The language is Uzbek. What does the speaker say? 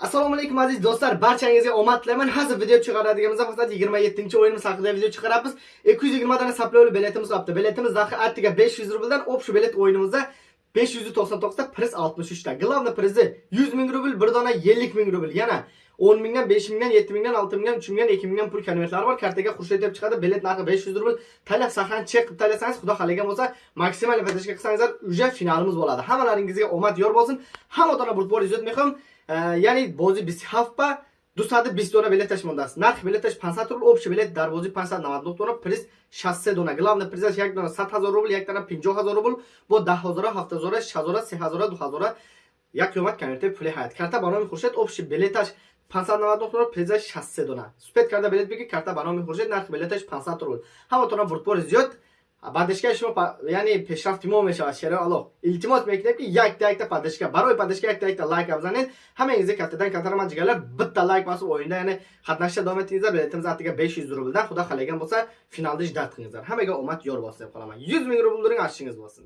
assalomu alaykum aziz do'stlar. Barchangizga omad tilayman hozir video chiqaradiganimizda faqat 27 o'yinimiz haqida video chiqaramiz. 220 dona saplovli biletimiz qolibdi biletimiz narxi attiga 500 rubldan общий bilet o'yinimizda 599 ta priz 63 ta главный prizi 100 ming rubl bir dona 50 ming rubl yana 10 mingdan 5 mingdan 7 mingdan 6 mingdan 3 mingdan 2 mingdan pul konvertlari bor. Kartaga xurshid deb chiqadi. Bilet narxi 500 rubl Talab sahani chek qilib tanlasangiz xudo xohlagan bo'lsa maksimal поддержка qilsangizlar уже finalimiz bo'ladi. Hammalaringizga omad yor bo'lsin. Hamma burtbor izot mehom Э, яъне бози 27 ба 220 дона билеташ мондааст. Нархи билеташ 500 рубл общий билет дар бози 599 дона приз 63 дона. Главна призаш як дона. 100 ҳазор рубл як дона 50 ҳазор рубл бо 10 ҳазора 7 ҳазора 6 ҳазора 3 ҳазора 2 ҳазора як ёмад коммерти пули ҳаят карта ба номи хуршед общий билеташ 599 рубл призаш 63 дона. Супед карда билет бигир карта ба номи хуршед нархи билеташ 500 рубл. Ҳаватона вурдпори зиёд. Падишгаи шумо яъне пешрафти мо мешавад шераи аллоҳ илтимос мекунем ки якта якта падишга барои падишга якта якта лайк бизанед ҳамаингизе каттадан каттара ман ҷигалар битта лайк басу оинда яъне хатнашида давом етингизар билетимиз атига беш юз рублдан худо халеган болса финалда ждат қилингизар ҳамаga омад ёр болса дeb qolaman. Yuz ming rubl during ашшингиз bo'lsin.